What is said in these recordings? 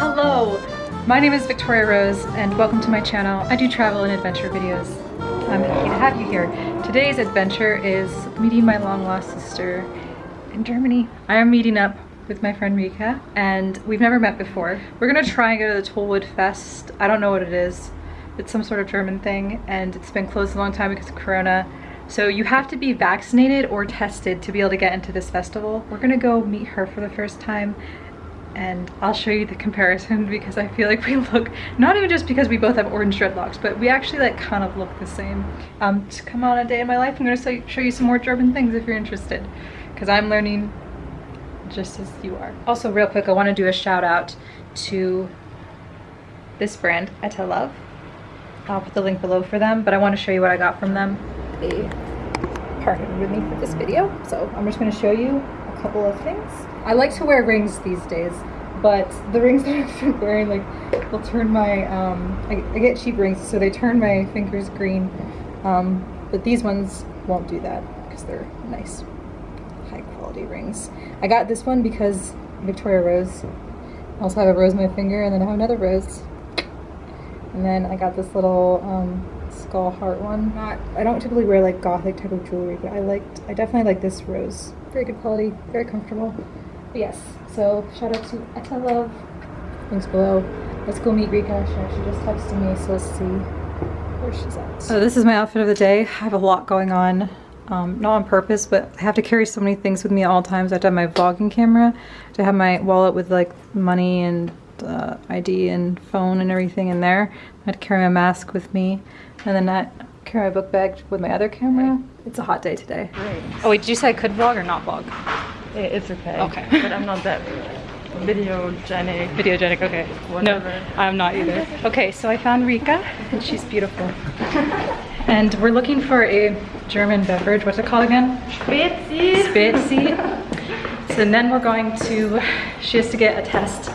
Hello, my name is Victoria Rose and welcome to my channel. I do travel and adventure videos. I'm happy to have you here. Today's adventure is meeting my long lost sister in Germany. I am meeting up with my friend Rika and we've never met before. We're gonna try and go to the Tollwood Fest. I don't know what it is. It's some sort of German thing and it's been closed a long time because of Corona. So you have to be vaccinated or tested to be able to get into this festival. We're gonna go meet her for the first time and I'll show you the comparison because I feel like we look, not even just because we both have orange dreadlocks, but we actually like kind of look the same. Um, to come on a day in my life, I'm gonna show you some more German things if you're interested because I'm learning just as you are. Also real quick, I wanna do a shout out to this brand, Etta Love. I'll put the link below for them, but I wanna show you what I got from them. Partnered with me for this video. So I'm just gonna show you a couple of things. I like to wear rings these days, but the rings that I've been wearing, like, will turn my, um, I, I, get cheap rings, so they turn my fingers green. Um, but these ones won't do that because they're nice, high quality rings. I got this one because Victoria Rose. I also have a rose my finger, and then I have another rose. And then I got this little um, skull heart one. Not, I don't typically wear like gothic type of jewelry, but I liked, I definitely like this rose. Very good quality, very comfortable. But yes, so shout out to Etta Love. Links below. Let's go meet Rika. She, just texted me, so let's see where she's at. So this is my outfit of the day. I have a lot going on. Um, not on purpose, but I have to carry so many things with me at all times. I have to have my vlogging camera, to have my wallet with like money and uh, ID and phone and everything in there. I had to carry my mask with me, and then I carry my book bag with my other camera. It's a hot day today. Great. Oh wait, did you say I could vlog or not vlog? It's okay. Okay. but I'm not that videogenic. Videogenic, okay. Whatever. No, I'm not either. Okay, so I found Rika, and she's beautiful. and we're looking for a German beverage. What's it called again? Spezi. Spezi. So then we're going to, she has to get a test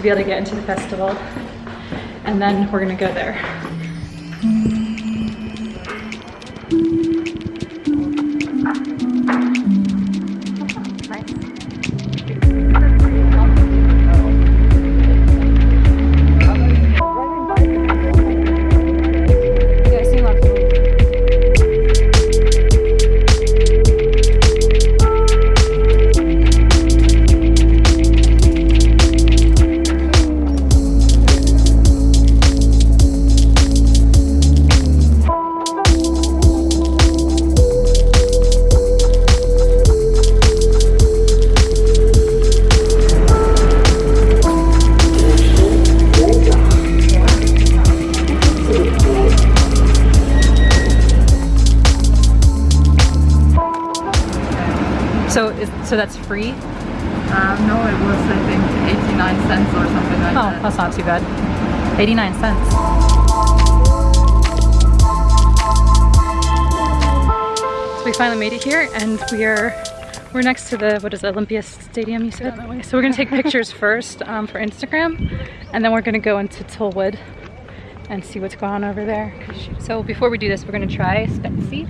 to be able to get into the festival. And then we're gonna go there. So, that's free? Um, no, it was I think 89 cents or something like Oh, that. that's not too bad. 89 cents. So we finally made it here and we are we're next to the what is it, Olympia Stadium you said? That way. So we're gonna take pictures first um, for Instagram and then we're gonna go into Tollwood and see what's going on over there. So before we do this we're gonna try Spezi.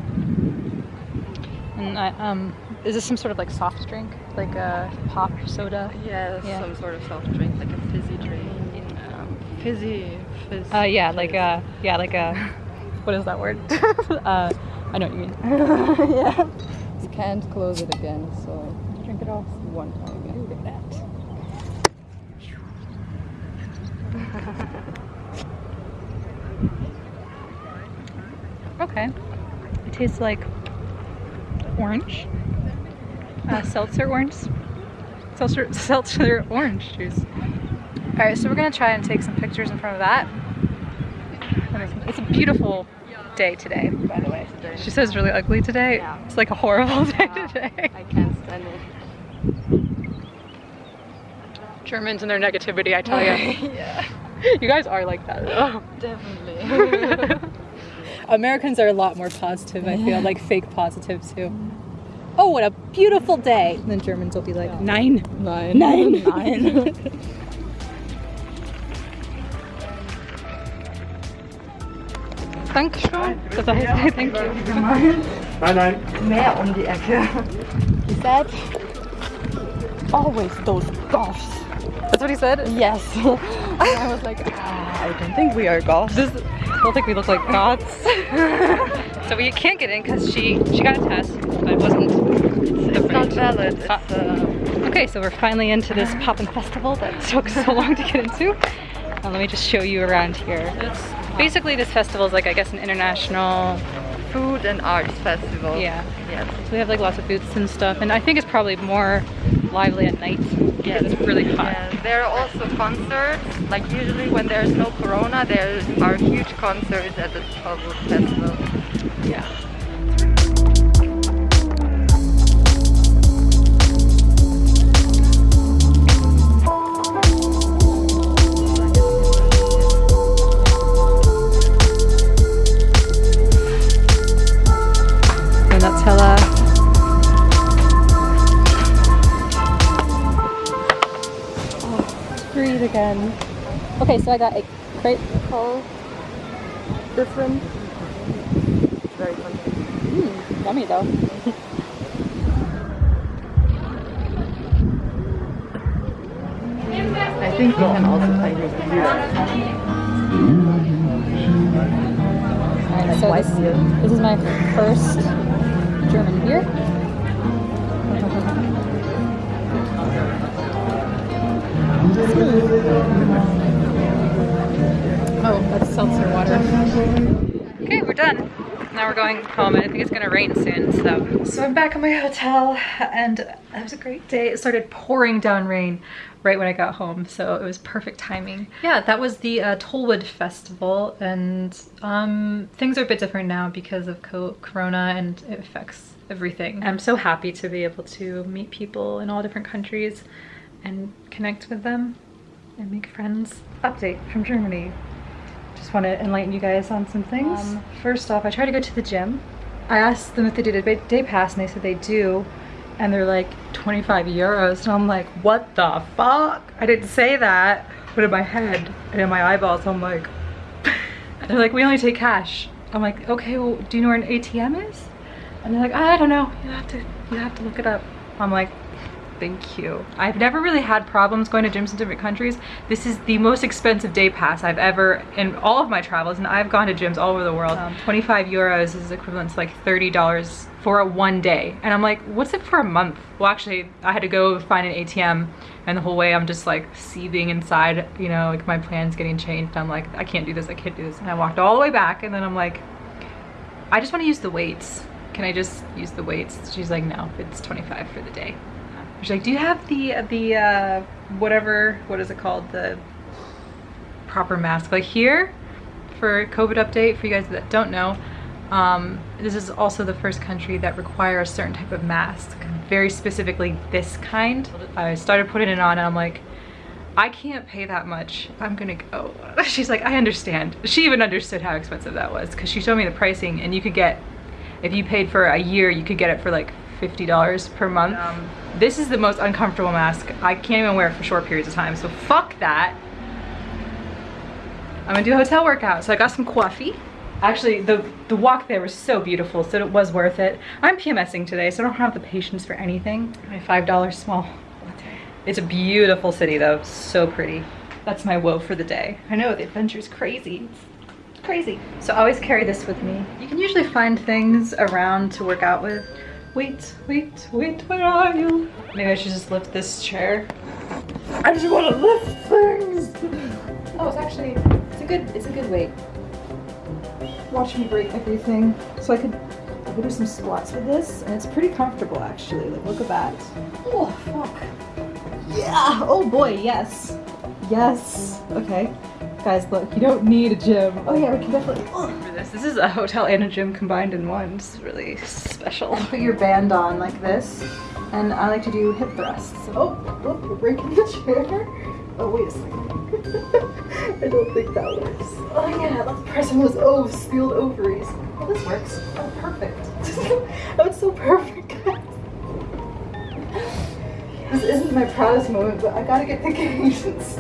And I, um, is this some sort of like soft drink? Like a pop soda? Yeah, Yeah. some sort of soft drink, like a fizzy drink. Um, fizzy, fizz. Uh, yeah, like a, yeah, like a, what is that word? uh, I know what you mean. yeah. You can't close it again, so Drink it all. one time. Ooh, look at that. Okay. It tastes like orange. Uh, seltzer orange. Seltzer, seltzer orange juice. Alright, so we're gonna try and take some pictures in front of that. It's, it's a beautiful day today, by the way. Today. She says really ugly today. Yeah. It's like a horrible day Yeah. today. I can't stand it. Germans and their negativity, I tell you. yeah, you guys are like that though. definitely. Americans are a lot more positive, I feel, like fake positive too. Oh, what a beautiful day! And then Germans will be like, Yeah. nein. Nein. Nein. Nein. Dankeschön. Das heißt, thank you. Nein, nein. Mehr um die Ecke. He said, always those goths. That's what he said? Yes. I was like, ah, I don't think we are goths. This, I don't think we look like goths. so we can't get in because she, she got a test, but it wasn't. It's not valid. It's, Ah. uh, Okay, so we're finally into this Poppin' Festival that took so long to get into. Uh, let me just show you around here. it's Basically, this festival is like, I guess, an international, food and arts festival. yeah. Yes. So we have like lots of booths and stuff, and I think it's probably more lively at night Yeah, it's really hot. Yeah, there are also concerts. Like usually when there's no corona, there are huge concerts at the Tollwood Festival. Yeah. Okay, so I got a crepe call. Different. Very fun. Mmm, yummy though. I think you can also play your computer. Alright, so this, this is my first German beer. Oh, that's seltzer water. Okay, we're done. Now we're going home and I think it's gonna rain soon, so. So I'm back at my hotel and it was a great day. It started pouring down rain right when I got home, so it was perfect timing. Yeah, that was the uh, Tollwood Festival and um, things are a bit different now because of co Corona and it affects everything. I'm so happy to be able to meet people in all different countries and connect with them and make friends. Update from Germany. Just want to enlighten you guys on some things. Um, first off, I try to go to the gym. I asked them if they did a day pass and they said they do. And they're like 25 euros. And I'm like, what the fuck? I didn't say that. But in my head and in my eyeballs, I'm like, they're like, we only take cash. I'm like, okay, well, do you know where an ATM is? And they're like, I don't know. You have to, you have to look it up. I'm like, thank you. I've never really had problems going to gyms in different countries. This is the most expensive day pass I've ever, in all of my travels, and I've gone to gyms all over the world. Um, 25 euros is equivalent to like $30 for a one day. And I'm like, what's it for a month? Well, actually, I had to go find an ATM and the whole way I'm just like seething inside, you know, like my plan's getting changed. I'm like, I can't do this, I can't do this. And I walked all the way back and then I'm like, I just want to use the weights. Can I just use the weights? She's like, no, it's 25 for the day. She's like, do you have the, the, uh, whatever, what is it called? The proper mask. Like here, for COVID update, for you guys that don't know, um, this is also the first country that requires a certain type of mask. Very specifically this kind. I started putting it on and I'm like, I can't pay that much. I'm gonna go. She's like, I understand. She even understood how expensive that was because she showed me the pricing and you could get, if you paid for a year, you could get it for like $50 per month. Um, This is the most uncomfortable mask. I can't even wear it for short periods of time, so fuck that. I'm gonna do a hotel workout. So I got some coffee. Actually, the, the walk there was so beautiful, so it was worth it. I'm PMSing today, so I don't have the patience for anything. My $5 small. It's a beautiful city though, so pretty. That's my woe for the day. I know, the adventure's crazy. It's crazy. So I always carry this with me. You can usually find things around to work out with. Wait, wait, wait, where are you? Maybe I should just lift this chair. I just want to lift things. Oh, it's actually, it's a good, it's a good weight. Watch me break everything. So I could, I could do some squats with this, and it's pretty comfortable actually. Like, look at that. Oh, fuck. Yeah. Oh boy, yes. Yes. Okay. Guys, look, you don't need a gym. Oh yeah, we can definitely. For this, this is a hotel and a gym combined in one. It's really special. Put your band on like this, and I like to do hip thrusts. Oh, oh, you're breaking the chair. Oh wait a second. I don't think that works. Oh yeah, let's press on those oves, the old ovaries. Oh, this works. Oh, perfect. that was so perfect, guys. This isn't my proudest moment, but I gotta get the cadence.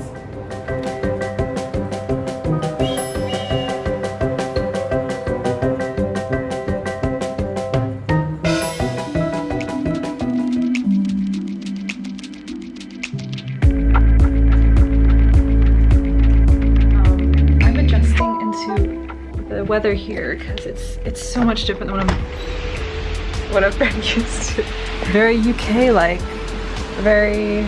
Weather here because it's it's so much different than what I'm what I've been used to. Very UK like, very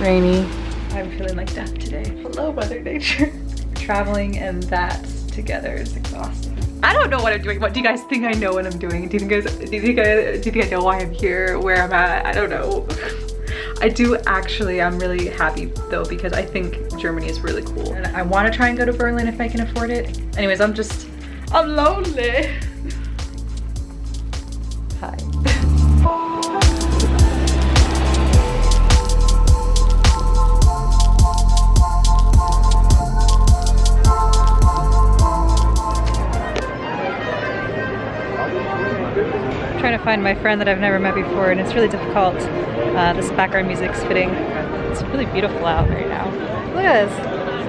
rainy. I'm feeling like death today. Hello, Mother Nature. Traveling and that together is exhausting. I don't know what I'm doing. What do you guys think I know what I'm doing? Do you think guys, do you think I, do you think I know why I'm here, where I'm at? I don't know. I do actually, I'm really happy though because I think Germany is really cool. And I want to try and go to Berlin if I can afford it. Anyways, I'm just, I'm lonely. trying to find my friend that I've never met before and it's really difficult. Uh, this background music's fitting. It's really beautiful out right now. Look at this.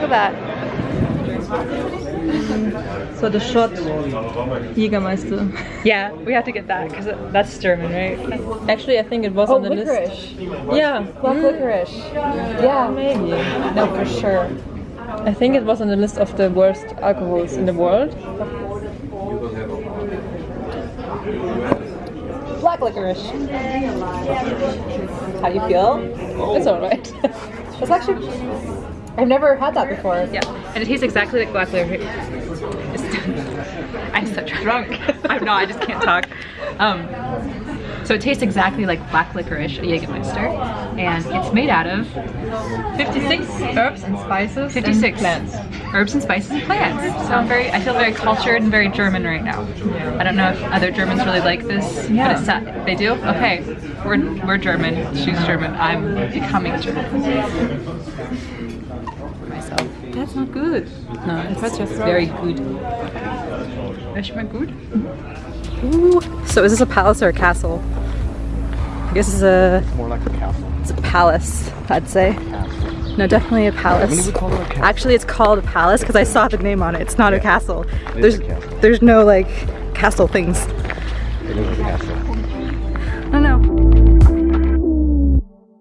Look at that. So the shot Jägermeister. Yeah, we have to get that because that's German, right? Actually, I think it was Oh, on the list. Yeah, Black licorice. Yeah, maybe. no, for sure. I think it was on the list of the worst alcohols in the world. Black licorice. How do you feel? It's alright. It's actually, I've never had that before. Yeah, and it tastes exactly like black licorice. I'm so drunk. I'm not, I just can't talk. Um, so it tastes exactly like black licorice, a Jägermeister, and it's made out of 56 Herbs and spices 56 and plants. herbs and spices and plants. So I'm very, I feel very cultured and very German right now. I don't know if other Germans really like this, Yeah. but it's they do. Okay, we're we're German. She's German. I'm becoming German. Myself. That's not good. No, it's just very good. Ist mal gut? Ooh. So is this a palace or a castle? I guess it's a More like a castle. it's a palace. I'd say. No, definitely a palace. We call it a? Actually, it's called a palace because I saw the name on it. It's not a castle. It There's a castle. there's no like castle things. It is a castle. I don't know.